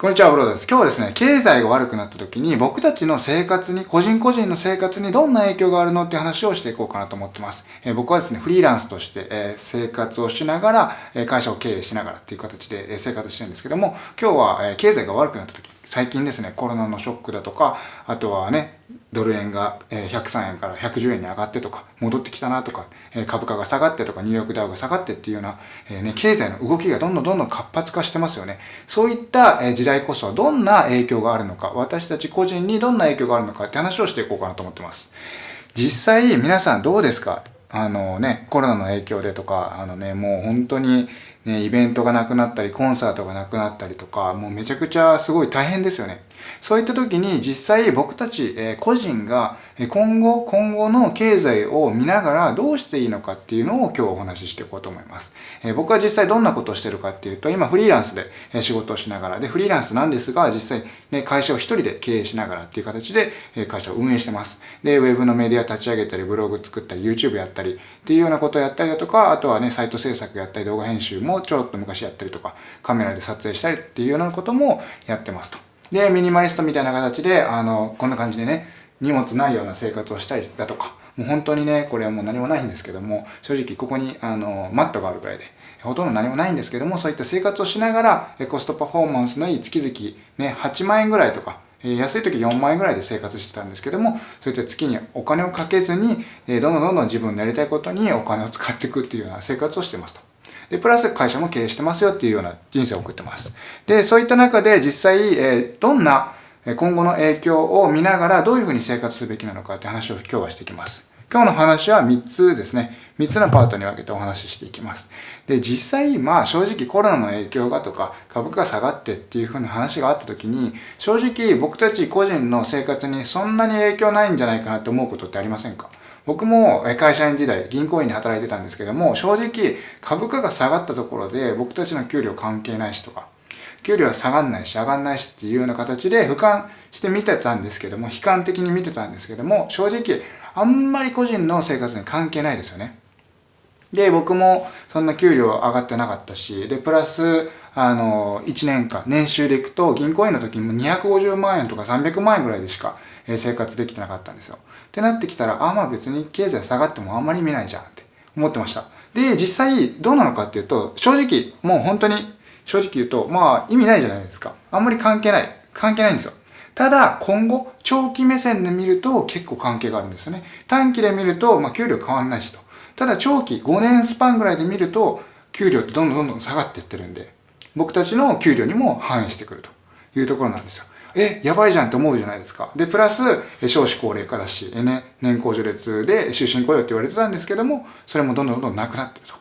こんにちは、ブロードです。今日はですね、経済が悪くなった時に僕たちの生活に、個人個人の生活にどんな影響があるのって話をしていこうかなと思ってます。えー、僕はですね、フリーランスとして、えー、生活をしながら、え会社を経営しながらっていう形で、え生活してるんですけども、今日は、え経済が悪くなった時、最近ですね、コロナのショックだとか、あとはね、ドル円が103円から110円に上がってとか、戻ってきたなとか、株価が下がってとか、ニューヨークダウが下がってっていうような、えね、経済の動きがどんどんどんどん活発化してますよね。そういった時代こそどんな影響があるのか、私たち個人にどんな影響があるのかって話をしていこうかなと思ってます。実際皆さんどうですか？あのね、コロナの影響でとか、あのね、もう本当にね、イベントがなくなったり、コンサートがなくなったりとか、もうめちゃくちゃすごい大変ですよね。そういった時に実際僕たち、え個人が今後、今後の経済を見ながらどうしていいのかっていうのを今日お話ししていこうと思います。え僕は実際どんなことをしてるかっていうと、今フリーランスで仕事をしながら、で、フリーランスなんですが、実際ね、会社を一人で経営しながらっていう形で会社を運営してます。で、ウェブのメディア立ち上げたり、ブログ作ったり、YouTube やったりっていうようなことをやったりだとか、あとはね、サイト制作やったり、動画編集もちょろっと昔やったりとか、カメラで撮影したりっていうようなこともやってますと。で、ミニマリストみたいな形で、あの、こんな感じでね、荷物ないような生活をしたりだとか、もう本当にね、これはもう何もないんですけども、正直ここにあのマットがあるぐらいで、ほとんど何もないんですけども、そういった生活をしながら、コストパフォーマンスのいい月々、ね、8万円ぐらいとか、安い時4万円ぐらいで生活してたんですけども、そういった月にお金をかけずに、どんどんどんどん自分のやりたいことにお金を使っていくっていうような生活をしてますと。で、プラス会社も経営してますよっていうような人生を送ってます。で、そういった中で実際、えどんな今後の影響を見ながらどういうふうに生活すべきなのかって話を今日はしていきます。今日の話は3つですね。3つのパートに分けてお話ししていきます。で、実際、まあ正直コロナの影響がとか株価が下がってっていうふうな話があった時に、正直僕たち個人の生活にそんなに影響ないんじゃないかなって思うことってありませんか？僕も会社員時代銀行員で働いてたんですけども正直株価が下がったところで僕たちの給料関係ないしとか給料は下がんないし上がんないしっていうような形で俯瞰して見てたんですけども悲観的に見てたんですけども正直あんまり個人の生活に関係ないですよね。で僕もそんな給料上がってなかったしでプラスあの1年間年収でいくと銀行員の時にも250万円とか300万円ぐらいでしか生活できてなかったんですよってなってきたらあまあ別に経済下がってもあんまり見ないじゃんって思ってましたで実際どうなのかっていうと正直もう本当に正直言うと、まあ意味ないじゃないですか。あんまり関係ない。関係ないんですよ。ただ、今後、長期目線で見ると結構関係があるんですよね。短期で見ると、まあ給料変わんないしと。ただ、長期、5年スパンぐらいで見ると、給料ってどんどんどんどん下がっていってるんで、僕たちの給料にも反映してくるというところなんですよ。え、やばいじゃんって思うじゃないですか。で、プラス、少子高齢化だし、ね、年功序列で終身雇用って言われてたんですけども、それもどんどんどんどんなくなってると。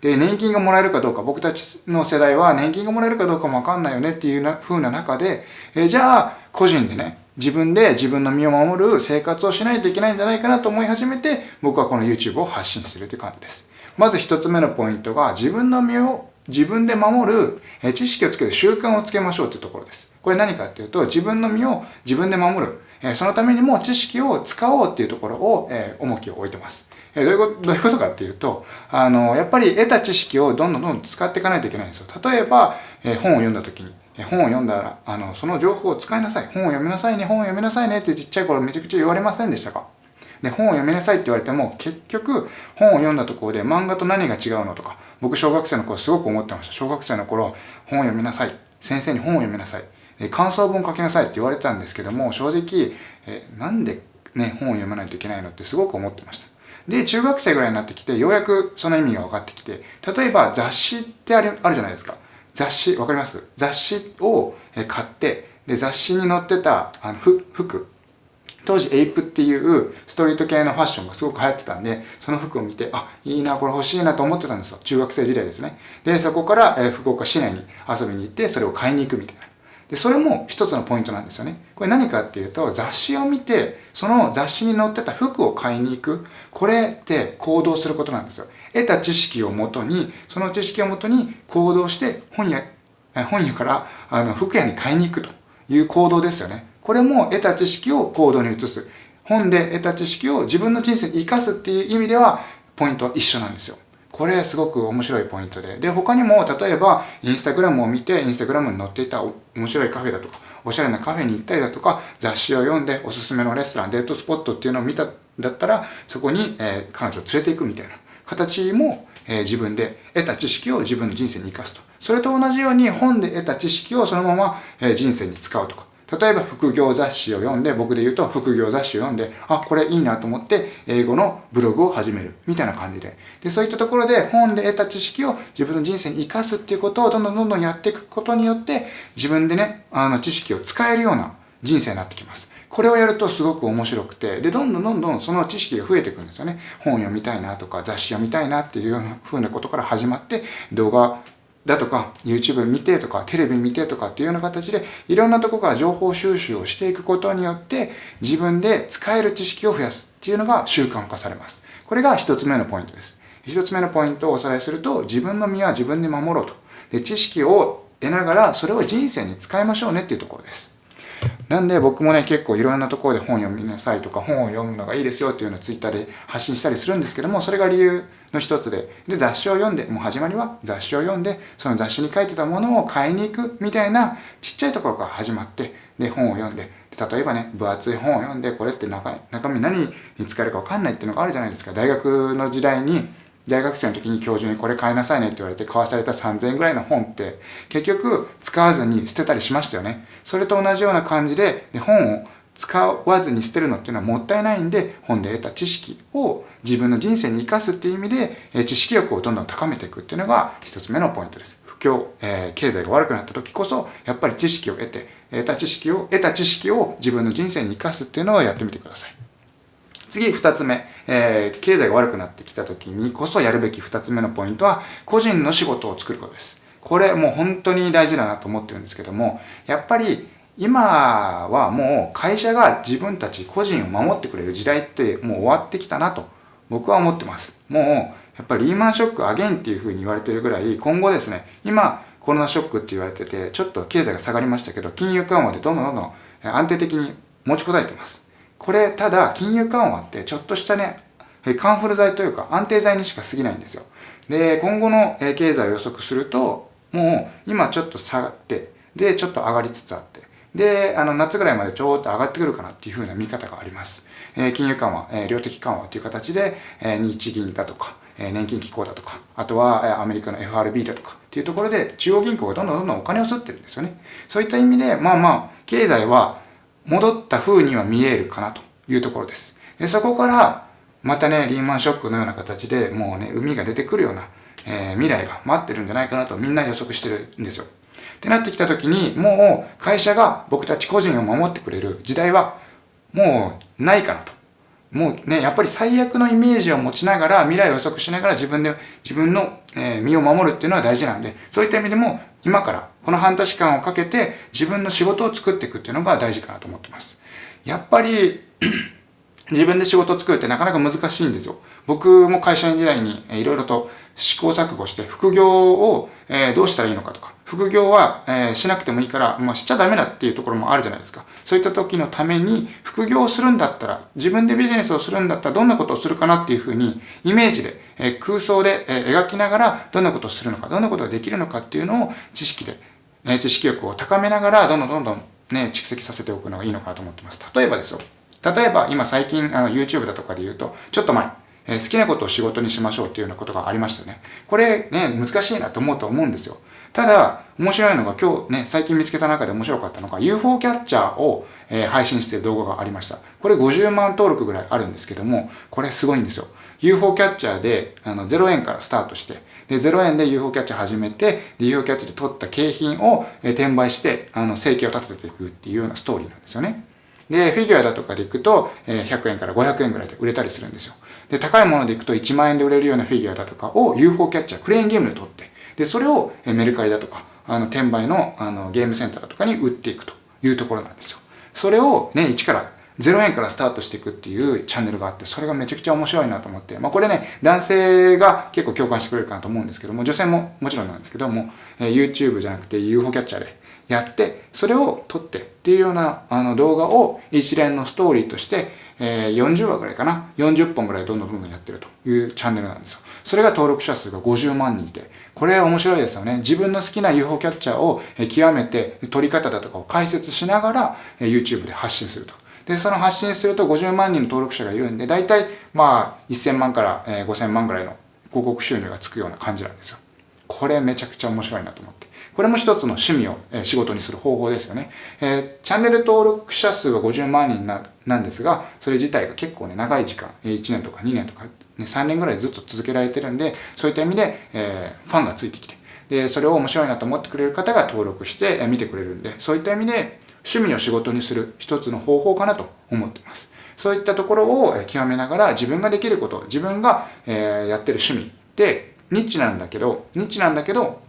で、年金がもらえるかどうか、僕たちの世代は年金がもらえるかどうかもわかんないよねっていうな風な中で、えじゃあ、個人でね、自分で自分の身を守る生活をしないといけないんじゃないかなと思い始めて、僕はこの YouTube を発信してるって感じです。まず一つ目のポイントが、自分の身を自分で守る知識をつける習慣をつけましょうというところです。これ何かっていうと、自分の身を自分で守る。そのためにも知識を使おうっていうところをえ重きを置いてます。えどういうこと、どういうことかっていうと、あの、やっぱり得た知識をどんどんどんどん使っていかないといけないんですよ。例えば、え本を読んだ時に、本を読んだら、あの、その情報を使いなさい。本を読みなさいね、本を読みなさいねってちっちゃい頃めちゃくちゃ言われませんでしたか？で、本を読みなさいって言われても、結局、本を読んだところで漫画と何が違うのとか、僕小学生の頃すごく思ってました。小学生の頃、本を読みなさい。先生に本を読みなさい。感想文書きなさいって言われたんですけども、正直、えなんでね、本を読まないといけないのってすごく思ってました。で、中学生ぐらいになってきて、ようやくその意味が分かってきて、例えば雑誌ってあるあるじゃないですか。雑誌、わかります？雑誌を買って、で、雑誌に載ってたあの服、当時エイプっていうストリート系のファッションがすごく流行ってたんで、その服を見て、あ、いいな、これ欲しいなと思ってたんですよ。中学生時代ですね。で、そこから、え福岡市内に遊びに行って、それを買いに行くみたいな。で、それも一つのポイントなんですよね。これ何かっていうと、雑誌を見て、その雑誌に載ってた服を買いに行く。これって行動することなんですよ。得た知識をもとに、その知識をもとに行動して本屋、本屋からあの服屋に買いに行くという行動ですよね。これも得た知識を行動に移す。本で得た知識を自分の人生に生かすっていう意味では、ポイントは一緒なんですよ。これすごく面白いポイントで。で、他にも、例えば、インスタグラムを見て、インスタグラムに載っていた面白いカフェだとか、おしゃれなカフェに行ったりだとか、雑誌を読んで、おすすめのレストラン、デートスポットっていうのを見た、だったら、そこに、えー、彼女を連れて行くみたいな形も、えー、自分で得た知識を自分の人生に生かすと。それと同じように本で得た知識をそのまま、えー、人生に使うとか。例えば副業雑誌を読んで、僕で言うと副業雑誌を読んで、あ、これいいなと思って英語のブログを始める。みたいな感じで。で、そういったところで本で得た知識を自分の人生に活かすっていうことをどんどんどんどんやっていくことによって、自分でね、あの知識を使えるような人生になってきます。これをやるとすごく面白くて、で、どんどんどんどんその知識が増えていくんですよね。本読みたいなとか、雑誌読みたいなっていうような風なことから始まって、動画だとか、YouTube 見てとか、テレビ見てとかっていうような形で、いろんなとこから情報収集をしていくことによって、自分で使える知識を増やすっていうのが習慣化されます。これが一つ目のポイントです。一つ目のポイントをおさらいすると、自分の身は自分で守ろうと。で、知識を得ながら、それを人生に使いましょうねっていうところです。なんで僕もね、結構いろんなところで本読みなさいとか、本を読むのがいいですよっていうのを Twitter で発信したりするんですけども、それが理由の一つで、で、雑誌を読んで、もう始まりは雑誌を読んで、その雑誌に書いてたものを買いに行くみたいなちっちゃいところから始まって、で、本を読んで、例えばね、分厚い本を読んで、これって中中身何に使えるかわかんないっていうのがあるじゃないですか。大学の時代に、大学生の時に教授にこれ買いなさいねって言われて買わされた3000円ぐらいの本って結局使わずに捨てたりしましたよね。それと同じような感じで本を使わずに捨てるのっていうのはもったいないんで本で得た知識を自分の人生に生かすっていう意味で知識欲をどんどん高めていくっていうのが一つ目のポイントです。不況、えー、経済が悪くなった時こそやっぱり知識を得て得た知識を得た知識を自分の人生に生かすっていうのをやってみてください。次、二つ目、えー、経済が悪くなってきた時にこそやるべき二つ目のポイントは、個人の仕事を作ることです。これもう本当に大事だなと思ってるんですけども、やっぱり今はもう会社が自分たち個人を守ってくれる時代ってもう終わってきたなと僕は思ってます。もうやっぱりリーマンショックアゲンっていうふうに言われてるぐらい今後ですね、今コロナショックって言われててちょっと経済が下がりましたけど金融緩和でどんどんどんどん安定的に持ちこたえてます。これ、ただ、金融緩和ってちょっとしたね、カンフル剤というか安定剤にしか過ぎないんですよ。で、今後の経済を予測すると、もう今ちょっと下がって、で、ちょっと上がりつつあって、で、あの、夏ぐらいまでちょーっと上がってくるかなっていう風な見方があります。えー、金融緩和、えー、量的緩和という形で、えー、日銀だとか、えー、年金機構だとか、あとは、えー、アメリカの FRB だとかっていうところで、中央銀行がどんどんどんどんお金を吸ってるんですよね。そういった意味で、まあまあ、経済は戻った風には見えるかなというところです。でそこから、またね、リーマンショックのような形でもうね、海が出てくるような、えー、未来が待ってるんじゃないかなとみんな予測してるんですよ。ってなってきた時に、もう会社が僕たち個人を守ってくれる時代はもうないかなと。もうね、やっぱり最悪のイメージを持ちながら、未来を予測しながら自分で、自分の、え、身を守るっていうのは大事なんで、そういった意味でも、今から、この半年間をかけて、自分の仕事を作っていくっていうのが大事かなと思ってます。やっぱり自分で仕事を作るってなかなか難しいんですよ。僕も会社員時代にいろいろと試行錯誤して副業をどうしたらいいのかとか、副業はしなくてもいいから、まあ、しちゃダメだっていうところもあるじゃないですか。そういった時のために副業をするんだったら、自分でビジネスをするんだったらどんなことをするかなっていうふうにイメージで空想で描きながらどんなことをするのか、どんなことができるのかっていうのを知識で、知識力を高めながらどんどんどんどんね、蓄積させておくのがいいのかなと思ってます。例えばですよ。例えば今最近あの YouTube だとかで言うと、ちょっと前、え、好きなことを仕事にしましょうっていうようなことがありましたよね。これね、難しいなと思うと思うんですよ。ただ、面白いのが今日ね、最近見つけた中で面白かったのが UFO キャッチャーを、えー、配信している動画がありました。これ50万登録ぐらいあるんですけども、これすごいんですよ。UFO キャッチャーであの0円からスタートして、で、0円で UFO キャッチャー始めて、UFO キャッチャーで取った景品を、えー、転売して、あの、生計を立てていくっていうようなストーリーなんですよね。で、フィギュアだとかでいくと、100円から500円ぐらいで売れたりするんですよ。で、高いものでいくと1万円で売れるようなフィギュアだとかを UFO キャッチャー、クレーンゲームで取って、で、それをメルカリだとか、あの、転売のあのゲームセンターだとかに売っていくというところなんですよ。それをね、1から0円からスタートしていくっていうチャンネルがあって、それがめちゃくちゃ面白いなと思って、まあこれね、男性が結構共感してくれるかなと思うんですけども、女性ももちろんなんですけども、えー、YouTube じゃなくて UFO キャッチャーでやって、それを撮ってっていうようなあの動画を一連のストーリーとして、えー、40話ぐらいかな？40本ぐらいどんどんどんどんやってるというチャンネルなんですよ。それが登録者数が50万人いて、これ面白いですよね。自分の好きな UFO キャッチャーを極めて撮り方だとかを解説しながら YouTube で発信すると。で、その発信すると50万人の登録者がいるんで、大体まあ1000万から5000万ぐらいの広告収入がつくような感じなんですよ。これめちゃくちゃ面白いなと思って。これも一つの趣味を仕事にする方法ですよね。えー、チャンネル登録者数は50万人ななんですが、それ自体が結構ね、長い時間、1年とか2年とか、ね、3年ぐらいずっと続けられてるんで、そういった意味で、えー、ファンがついてきて、で、それを面白いなと思ってくれる方が登録して見てくれるんで、そういった意味で趣味を仕事にする一つの方法かなと思ってます。そういったところを極めながら自分ができること、自分が、えやってる趣味ってニッチなんだけど、ニッチなんだけど、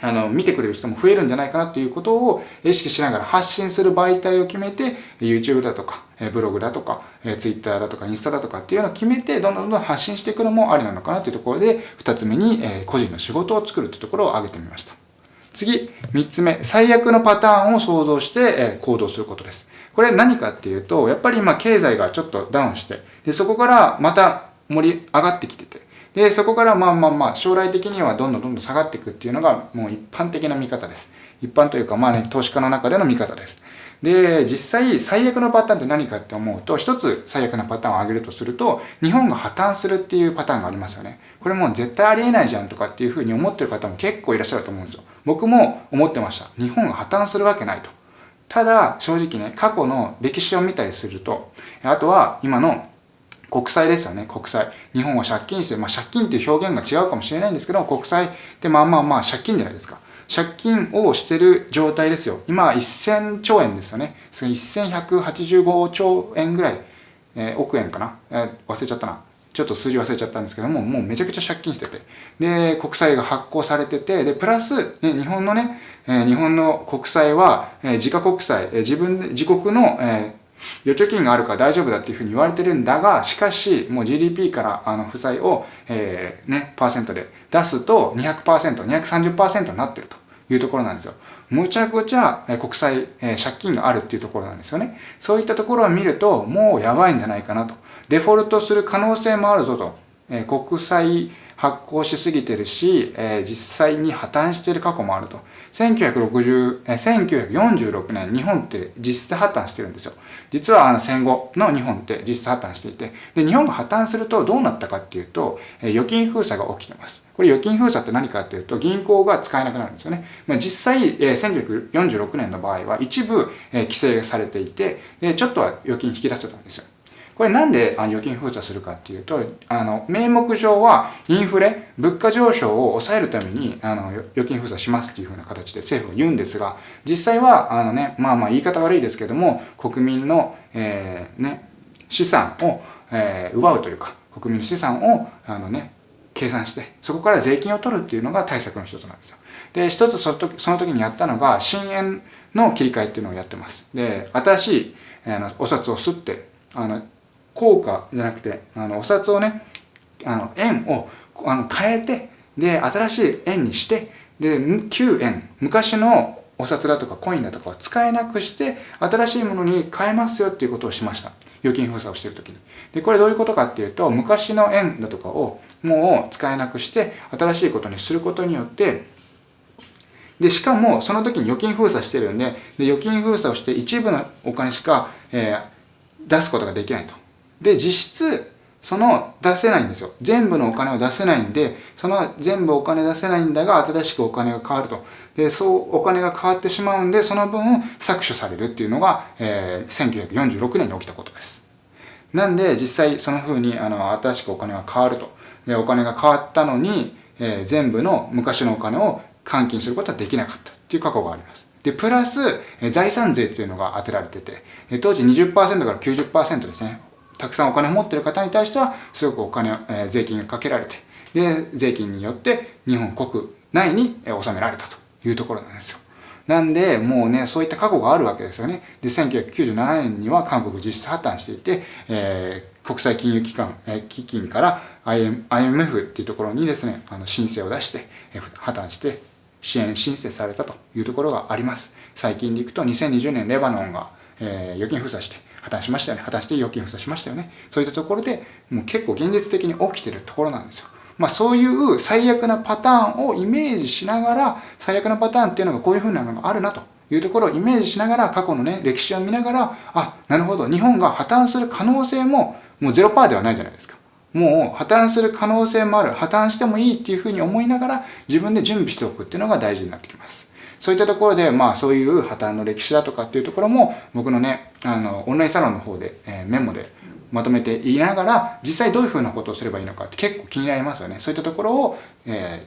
あの、見てくれる人も増えるんじゃないかなっていうことを意識しながら発信する媒体を決めて、YouTube だとか、ブログだとか、Twitter だとか、インスタだとかっていうのを決めて、どんどんどんどん発信していくのもありなのかなというところで、二つ目に、個人の仕事を作るというところを挙げてみました。次、三つ目、最悪のパターンを想像して行動することです。これ何かっていうと、やっぱり今経済がちょっとダウンして、でそこからまた盛り上がってきてて、で、そこからまあまあまあ、将来的にはどんどんどんどん下がっていくっていうのが、もう一般的な見方です。一般というか、まあね、投資家の中での見方です。で、実際、最悪のパターンって何かって思うと、一つ最悪なパターンを挙げるとすると、日本が破綻するっていうパターンがありますよね。これもう絶対ありえないじゃんとかっていうふうに思ってる方も結構いらっしゃると思うんですよ。僕も思ってました。日本が破綻するわけないと。ただ、正直ね、過去の歴史を見たりすると、あとは今の国債ですよね、国債。日本は借金して、まあ借金っていう表現が違うかもしれないんですけど、国債ってまあまあまあ借金じゃないですか。借金をしてる状態ですよ。今は1000兆円ですよね。1185兆円ぐらい、えー、億円かな、えー、忘れちゃったな。ちょっと数字忘れちゃったんですけども、もうめちゃくちゃ借金してて。で、国債が発行されてて、で、プラス、ね、日本のね、えー、日本の国債は、えー、自家国債、えー、自分、自国の、えー預貯金があるから大丈夫だっていうふうに言われてるんだが、しかし、もう GDP からあの負債を、えー、ね、パーセントで出すと200%、230%になってるというところなんですよ。むちゃくちゃ国債、えー、借金があるっていうところなんですよね。そういったところを見ると、もうやばいんじゃないかなと。デフォルトする可能性もあるぞと。えー、国債発行しすぎてるし、えー、実際に破綻している過去もあると。1960、えー、1946年、日本って実質破綻してるんですよ。実はあの戦後の日本って実質破綻していて、で、日本が破綻するとどうなったかっていうと、えー、預金封鎖が起きてます。これ預金封鎖って何かっていうと、銀行が使えなくなるんですよね。まあ、実際、えー、1946年の場合は一部、えー、規制されていて、で、ちょっとは預金引き出せたんですよ。これなんで預金封鎖するかっていうと、あの、名目上はインフレ、物価上昇を抑えるために、あの、預金封鎖しますっていうふうな形で政府は言うんですが、実際は、あのね、まあまあ言い方悪いですけども、国民の、えー、ね、資産を、えー、奪うというか、国民の資産を、あのね、計算して、そこから税金を取るっていうのが対策の一つなんですよ。で、一つその時その時にやったのが、新円の切り替えっていうのをやってます。で、新しい、あのお札を吸って、あの、硬貨じゃなくて、あの、お札をね、あの、円をあの変えて、で、新しい円にして、で、旧円、昔のお札だとかコインだとかを使えなくして、新しいものに変えますよっていうことをしました。預金封鎖をしてるときに。で、これどういうことかっていうと、昔の円だとかをもう使えなくして、新しいことにすることによって、で、しかも、その時に預金封鎖してるんで、で預金封鎖をして一部のお金しか、えー、出すことができないと。で、実質、その出せないんですよ。全部のお金を出せないんで、その全部お金出せないんだが、新しくお金が変わると。で、そうお金が変わってしまうんで、その分搾取されるっていうのが、えー、1946年に起きたことです。なんで、実際その風に、あの、新しくお金が変わると。で、お金が変わったのに、えー、全部の昔のお金を換金することはできなかったっていう過去があります。で、プラス、財産税っていうのが当てられてて、当時20%から90%ですね。たくさんお金を持っている方に対しては、すごくお金、えー、税金がかけられて、で、税金によって日本国内に納められたというところなんですよ。なんで、もうね、そういった過去があるわけですよね。で、1997年には韓国実質破綻していて、えー、国際金融機関、えー、基金から IM IMF っていうところにですね、あの申請を出して、えー、破綻して支援申請されたというところがあります。最近でいくと2020年レバノンが、えー、預金封鎖して破綻しましたよね。破綻して預金封鎖しましたよね。そういったところでもう結構現実的に起きてるところなんですよ。まあそういう最悪なパターンをイメージしながら、最悪なパターンっていうのがこういう風なのがあるなというところをイメージしながら、過去のね、歴史を見ながら、あ、なるほど、日本が破綻する可能性ももう0%ではないじゃないですか。もう破綻する可能性もある。破綻してもいいっていうふうに思いながら自分で準備しておくっていうのが大事になってきます。そういったところで、まあそういう破綻の歴史だとかっていうところも僕のね、あの、オンラインサロンの方で、えー、メモでまとめていながら、実際どういうふうなことをすればいいのかって結構気になりますよね。そういったところを、え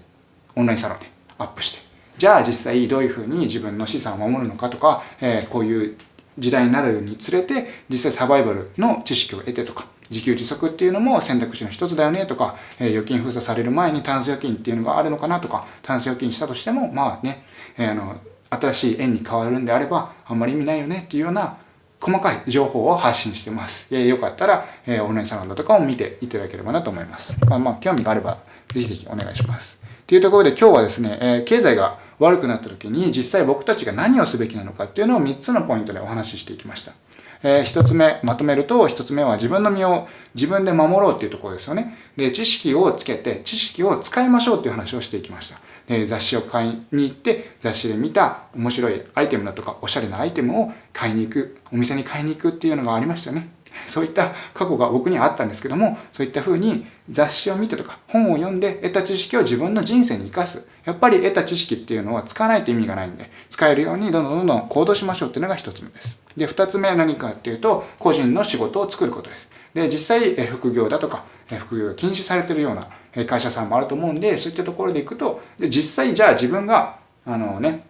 ー、オンラインサロンでアップして。じゃあ実際どういうふうに自分の資産を守るのかとか、えー、こういう時代になるにつれて、実際サバイバルの知識を得てとか、自給自足っていうのも選択肢の一つだよねとか、えー、預金封鎖される前にタンス預金っていうのがあるのかなとか、タンス預金したとしても、まあね、えー、あの、新しい円に変わるんであれば、あんまり意味ないよねっていうような細かい情報を発信してます。えー、よかったら、えー、オンラインサロンだとかを見ていただければなと思います。まあまあ、興味があれば、ぜひぜひお願いします。っていうところで今日はですね、えー、経済が悪くなった時に実際僕たちが何をすべきなのかっていうのを3つのポイントでお話ししていきました。えー、一つ目、まとめると、一つ目は自分の身を自分で守ろうっていうところですよね。で、知識をつけて、知識を使いましょうっていう話をしていきました。で、雑誌を買いに行って、雑誌で見た面白いアイテムだとか、おしゃれなアイテムを買いに行く、お店に買いに行くっていうのがありましたね。そういった過去が僕にはあったんですけども、そういった風に雑誌を見てとか本を読んで得た知識を自分の人生に活かす。やっぱり得た知識っていうのは使わないと意味がないんで、使えるようにどんどんどんどん行動しましょうっていうのが一つ目です。で、二つ目は何かっていうと、個人の仕事を作ることです。で、実際、副業だとか、副業が禁止されてるような会社さんもあると思うんで、そういったところでいくと、で実際じゃあ自分が、あのね、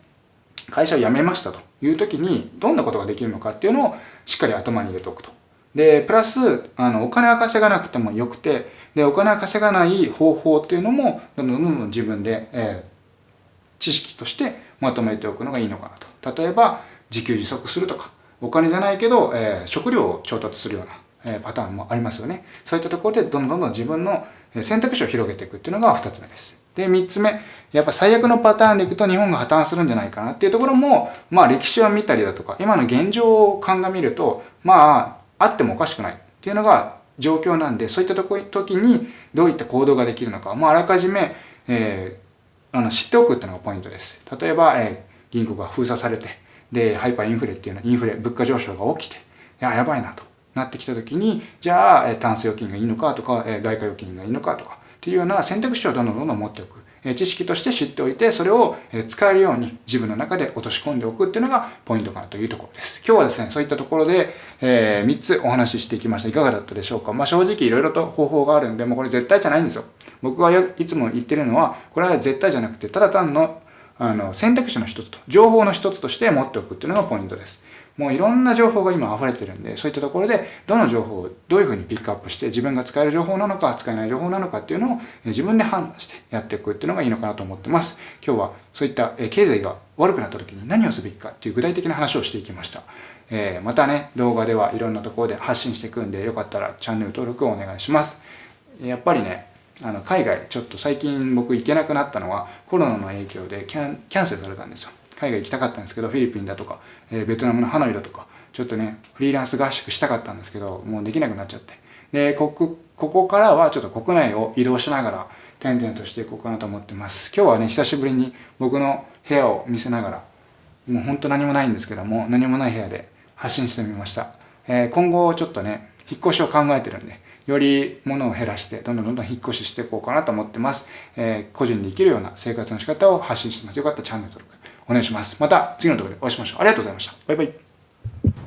会社を辞めましたという時に、どんなことができるのかっていうのをしっかり頭に入れておくと。で、プラス、あの、お金は稼がなくてもよくて、で、お金は稼がない方法っていうのも、どんどんどんどん自分で、えー、知識としてまとめておくのがいいのかなと。例えば、自給自足するとか、お金じゃないけど、えー、食料を調達するような、えー、パターンもありますよね。そういったところで、どんどんどんどん自分の選択肢を広げていくっていうのが二つ目です。で、三つ目、やっぱ最悪のパターンでいくと日本が破綻するんじゃないかなっていうところも、まあ歴史を見たりだとか、今の現状を鑑みると、まあ、あってもおかしくないっていうのが状況なんで、そういった時にどういった行動ができるのか、まああらかじめ、えー、あの知っておくっていうのがポイントです。例えば、えー、銀行が封鎖されて、で、ハイパーインフレっていうのはインフレ、物価上昇が起きて、いや、やばいなとなってきた時に、じゃあ、えタンス預金がいいのかとか、え外貨預金がいいのかとか、っていうような選択肢をどんどんどんどん持っておく。知識として知っておいて、それを使えるように自分の中で落とし込んでおくっていうのがポイントかなというところです。今日はですね、そういったところで、え、3つお話ししていきました。いかがだったでしょうかまあ正直いろいろと方法があるんで、もうこれ絶対じゃないんですよ。僕がいつも言ってるのは、これは絶対じゃなくて、ただ単のあの選択肢の一つと、情報の一つとして持っておくっていうのがポイントです。もういろんな情報が今溢れてるんで、そういったところで、どの情報をどういうふうにピックアップして、自分が使える情報なのか、使えない情報なのかっていうのを自分で判断してやっていくっていうのがいいのかなと思ってます。今日はそういった経済が悪くなった時に何をすべきかっていう具体的な話をしていきました。えー、またね、動画ではいろんなところで発信していくんで、よかったらチャンネル登録をお願いします。やっぱりね、あの海外ちょっと最近僕行けなくなったのはコロナの影響でキャンキャンセルされたんですよ。海外行きたかったんですけど、フィリピンだとか、えー、ベトナムのハノイだとか、ちょっとね、フリーランス合宿したかったんですけど、もうできなくなっちゃって。で、ここ、こからはちょっと国内を移動しながら、点々としていこうかなと思ってます。今日はね、久しぶりに僕の部屋を見せながら、もうほんと何もないんですけども、何もない部屋で発信してみました。えー、今後ちょっとね、引っ越しを考えてるんで、より物を減らして、どんどんどんどん引っ越ししていこうかなと思ってます。えー、個人で生きるような生活の仕方を発信してます。よかったらチャンネル登録お願いします。また次の動画でお会いしましょう。ありがとうございました。バイバイ。